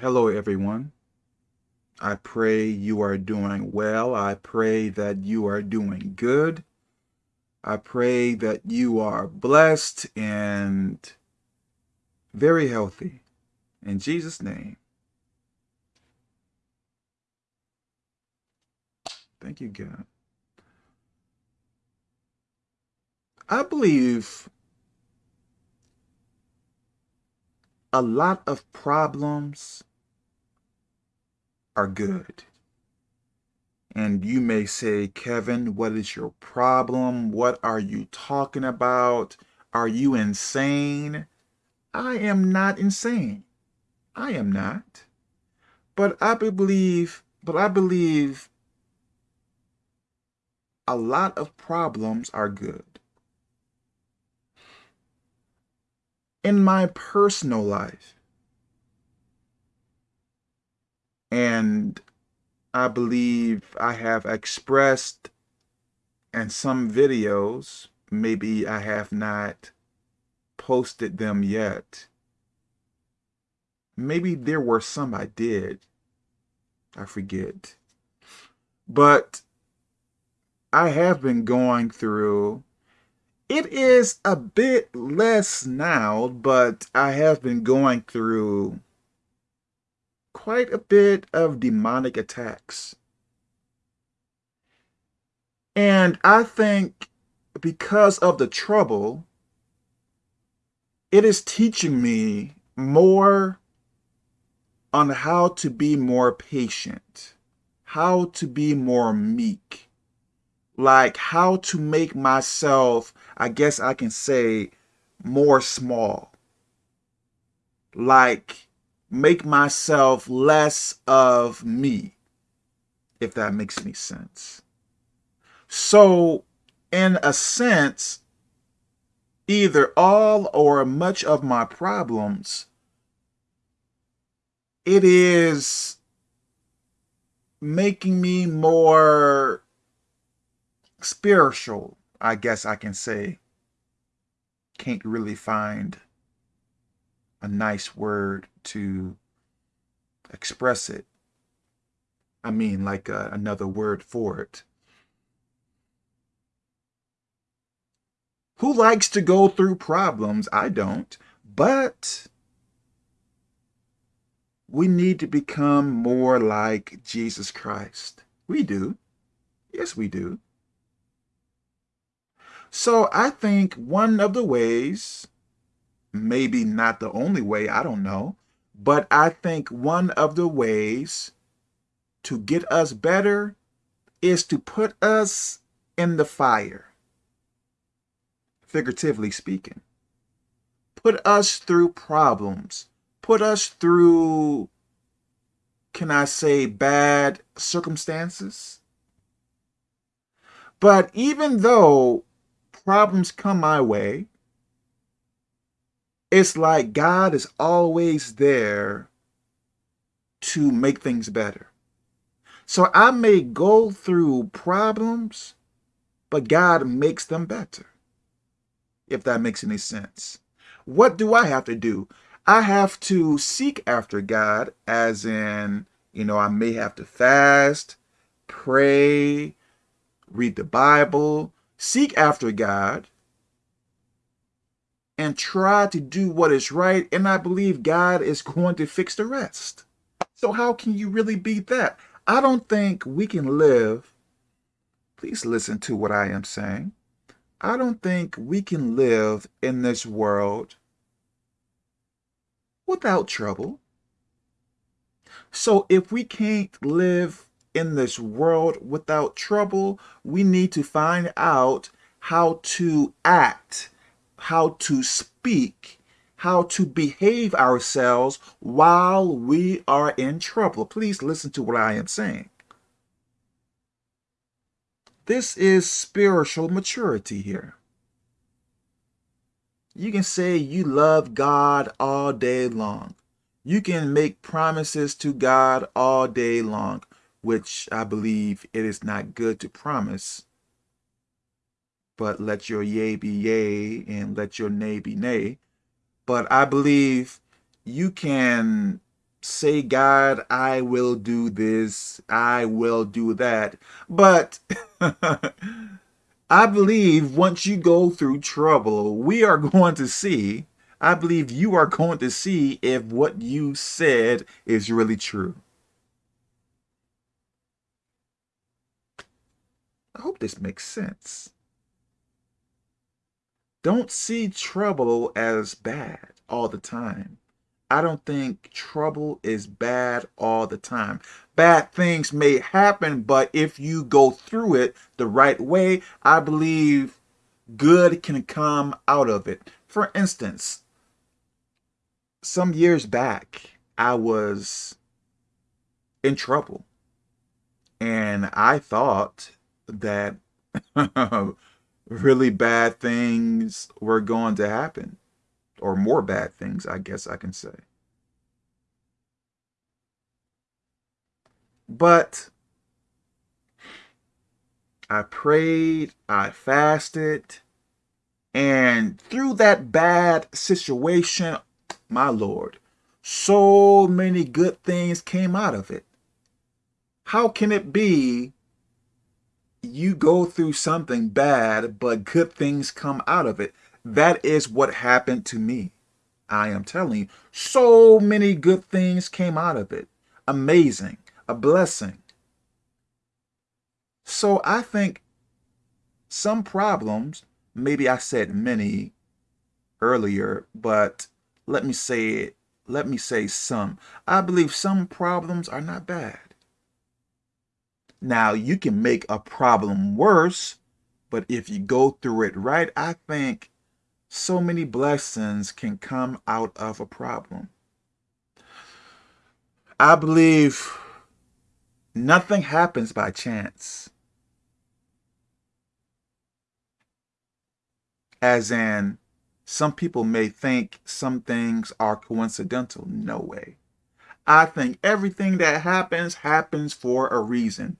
Hello, everyone. I pray you are doing well. I pray that you are doing good. I pray that you are blessed and very healthy. In Jesus' name. Thank you, God. I believe a lot of problems are good. And you may say, Kevin, what is your problem? What are you talking about? Are you insane? I am not insane. I am not. But I believe, but I believe a lot of problems are good. In my personal life, and I believe I have expressed in some videos, maybe I have not posted them yet. Maybe there were some I did. I forget. But I have been going through, it is a bit less now, but I have been going through quite a bit of demonic attacks. And I think because of the trouble, it is teaching me more on how to be more patient, how to be more meek, like how to make myself, I guess I can say, more small. Like make myself less of me, if that makes any sense. So, in a sense, either all or much of my problems, it is making me more spiritual, I guess I can say. Can't really find a nice word to express it. I mean, like uh, another word for it. Who likes to go through problems? I don't. But we need to become more like Jesus Christ. We do. Yes, we do. So I think one of the ways maybe not the only way, I don't know. But I think one of the ways to get us better is to put us in the fire, figuratively speaking. Put us through problems. Put us through, can I say, bad circumstances. But even though problems come my way, it's like God is always there to make things better. So I may go through problems, but God makes them better, if that makes any sense. What do I have to do? I have to seek after God, as in, you know, I may have to fast, pray, read the Bible, seek after God, and try to do what is right. And I believe God is going to fix the rest. So how can you really beat that? I don't think we can live. Please listen to what I am saying. I don't think we can live in this world without trouble. So if we can't live in this world without trouble, we need to find out how to act how to speak, how to behave ourselves while we are in trouble. Please listen to what I am saying. This is spiritual maturity here. You can say you love God all day long. You can make promises to God all day long, which I believe it is not good to promise but let your yea be yea and let your nay be nay. But I believe you can say, God, I will do this, I will do that. But I believe once you go through trouble, we are going to see, I believe you are going to see if what you said is really true. I hope this makes sense. Don't see trouble as bad all the time. I don't think trouble is bad all the time. Bad things may happen, but if you go through it the right way, I believe good can come out of it. For instance, some years back, I was in trouble. And I thought that really bad things were going to happen or more bad things, I guess I can say. But I prayed, I fasted, and through that bad situation, my Lord, so many good things came out of it. How can it be you go through something bad, but good things come out of it? That is what happened to me. I am telling you, so many good things came out of it. Amazing, a blessing. So I think some problems, maybe I said many earlier, but let me say it, let me say some. I believe some problems are not bad. Now, you can make a problem worse, but if you go through it right, I think so many blessings can come out of a problem. I believe nothing happens by chance. As in, some people may think some things are coincidental. No way. I think everything that happens, happens for a reason.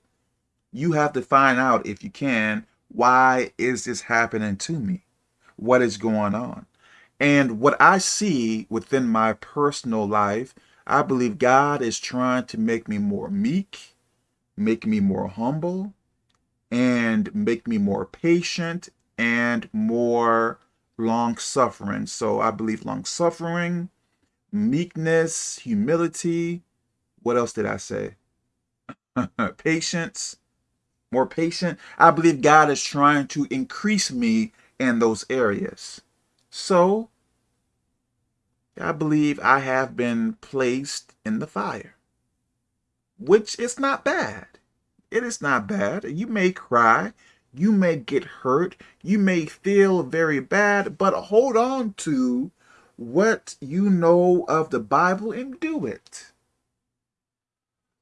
You have to find out, if you can, why is this happening to me? what is going on. And what I see within my personal life, I believe God is trying to make me more meek, make me more humble, and make me more patient and more long-suffering. So I believe long-suffering, meekness, humility. What else did I say? Patience, more patient. I believe God is trying to increase me in those areas. So, I believe I have been placed in the fire, which is not bad. It is not bad. You may cry, you may get hurt, you may feel very bad, but hold on to what you know of the Bible and do it.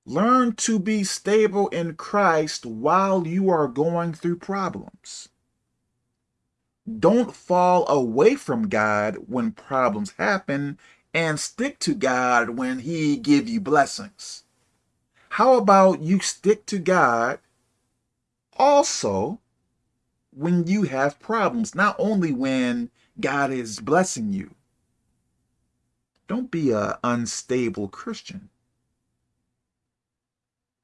Learn to be stable in Christ while you are going through problems. Don't fall away from God when problems happen and stick to God when he give you blessings. How about you stick to God also when you have problems, not only when God is blessing you. Don't be an unstable Christian.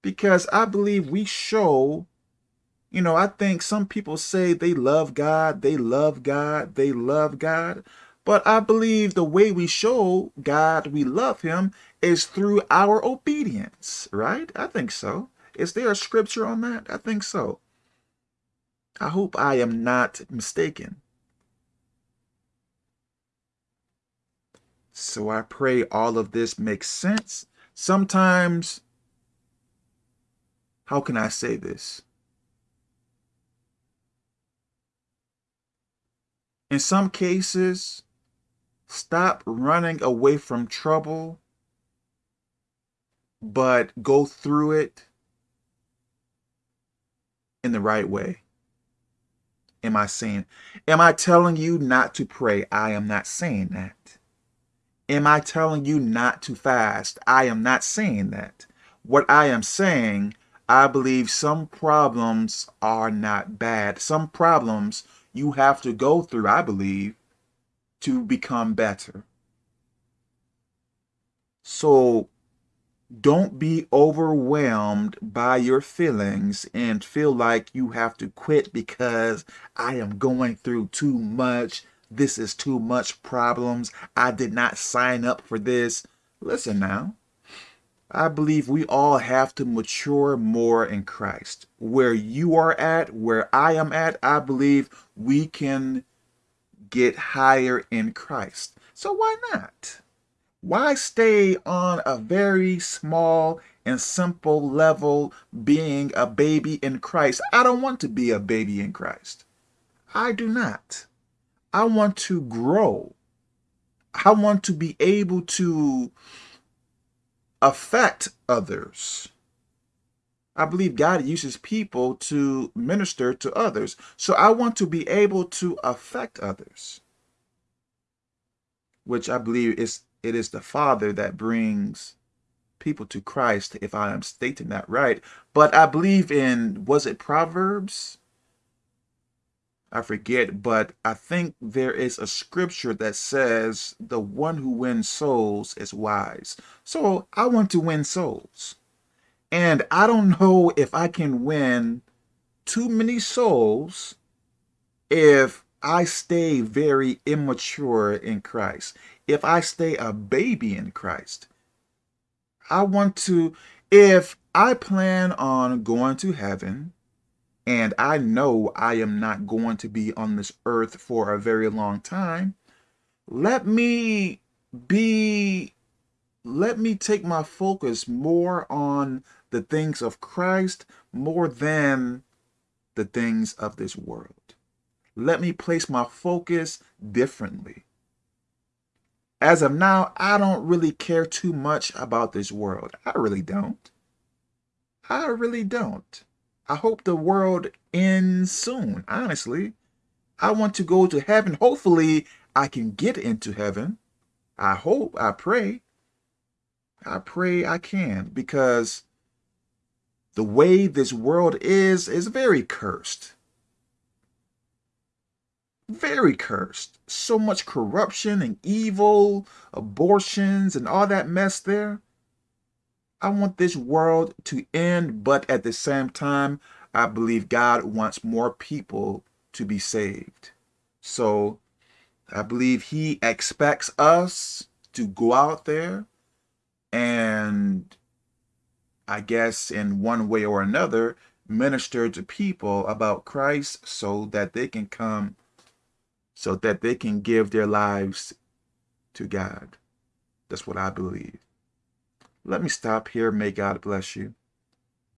Because I believe we show you know, I think some people say they love God, they love God, they love God. But I believe the way we show God we love him is through our obedience, right? I think so. Is there a scripture on that? I think so. I hope I am not mistaken. So I pray all of this makes sense. Sometimes, how can I say this? In some cases, stop running away from trouble, but go through it in the right way. Am I saying, am I telling you not to pray? I am not saying that. Am I telling you not to fast? I am not saying that. What I am saying, I believe some problems are not bad. Some problems you have to go through, I believe, to become better. So don't be overwhelmed by your feelings and feel like you have to quit because I am going through too much. This is too much problems. I did not sign up for this. Listen now. I believe we all have to mature more in Christ. Where you are at, where I am at, I believe we can get higher in Christ. So why not? Why stay on a very small and simple level being a baby in Christ? I don't want to be a baby in Christ. I do not. I want to grow. I want to be able to affect others. I believe God uses people to minister to others. So I want to be able to affect others, which I believe is it is the Father that brings people to Christ, if I am stating that right. But I believe in, was it Proverbs? I forget, but I think there is a scripture that says the one who wins souls is wise. So I want to win souls. And I don't know if I can win too many souls if I stay very immature in Christ, if I stay a baby in Christ, I want to, if I plan on going to heaven and I know I am not going to be on this earth for a very long time, let me be, let me take my focus more on the things of Christ more than the things of this world. Let me place my focus differently. As of now, I don't really care too much about this world. I really don't. I really don't. I hope the world ends soon, honestly. I want to go to heaven. Hopefully, I can get into heaven. I hope, I pray. I pray I can because the way this world is, is very cursed very cursed. So much corruption and evil, abortions and all that mess there. I want this world to end, but at the same time, I believe God wants more people to be saved. So I believe he expects us to go out there and I guess in one way or another, minister to people about Christ so that they can come so that they can give their lives to God. That's what I believe. Let me stop here. May God bless you.